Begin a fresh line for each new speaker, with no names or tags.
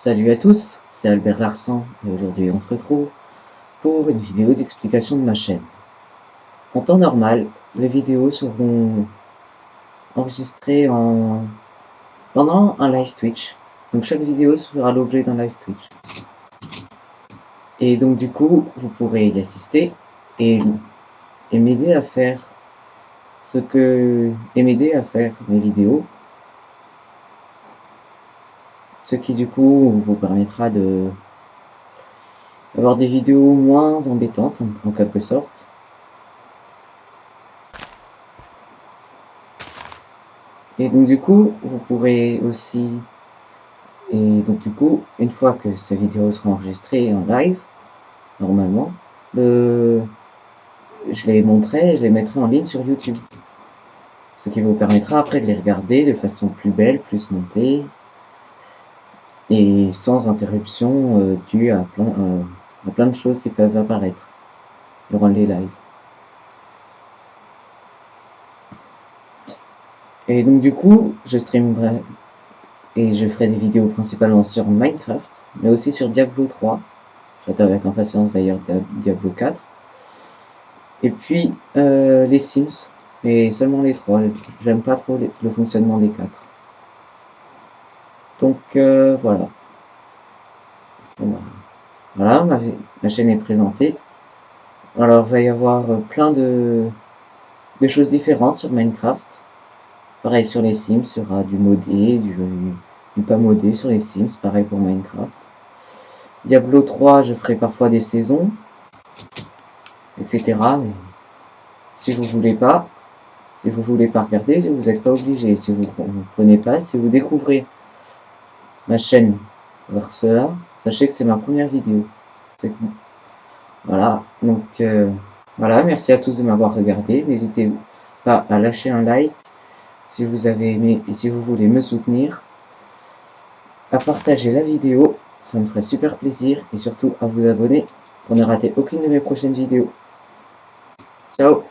Salut à tous, c'est Albert Larsan et aujourd'hui on se retrouve pour une vidéo d'explication de ma chaîne. En temps normal, les vidéos seront enregistrées en... pendant un live Twitch. Donc chaque vidéo sera l'objet d'un live Twitch. Et donc du coup, vous pourrez y assister et, et m'aider à faire ce que... et m'aider à faire mes vidéos ce qui du coup vous permettra de avoir des vidéos moins embêtantes en quelque sorte. Et donc du coup, vous pourrez aussi, et donc du coup, une fois que ces vidéos seront enregistrées en live, normalement, le... je les montrerai, je les mettrai en ligne sur YouTube. Ce qui vous permettra après de les regarder de façon plus belle, plus montée, et sans interruption euh, due à plein, euh, à plein de choses qui peuvent apparaître durant les lives. Et donc du coup, je streamerai et je ferai des vidéos principalement sur Minecraft, mais aussi sur Diablo 3. J'attends avec impatience d'ailleurs Diablo 4. Et puis euh, les Sims, et seulement les trois. J'aime pas trop le fonctionnement des quatre. Donc euh, voilà. Voilà, ma, chaîne est présentée. Alors il va y avoir euh, plein de, choses différentes sur Minecraft. Pareil sur les Sims, il sera du modé, du, pas modé sur les Sims, pareil pour Minecraft. Diablo 3, je ferai parfois des saisons, etc. Mais si vous voulez pas, si vous voulez pas regarder, vous n'êtes pas obligé. Si vous ne prenez pas, si vous découvrez ma chaîne vers cela, sachez que c'est ma première vidéo. Voilà, donc euh, voilà, merci à tous de m'avoir regardé. N'hésitez pas à lâcher un like si vous avez aimé et si vous voulez me soutenir. À partager la vidéo, ça me ferait super plaisir et surtout à vous abonner pour ne rater aucune de mes prochaines vidéos. Ciao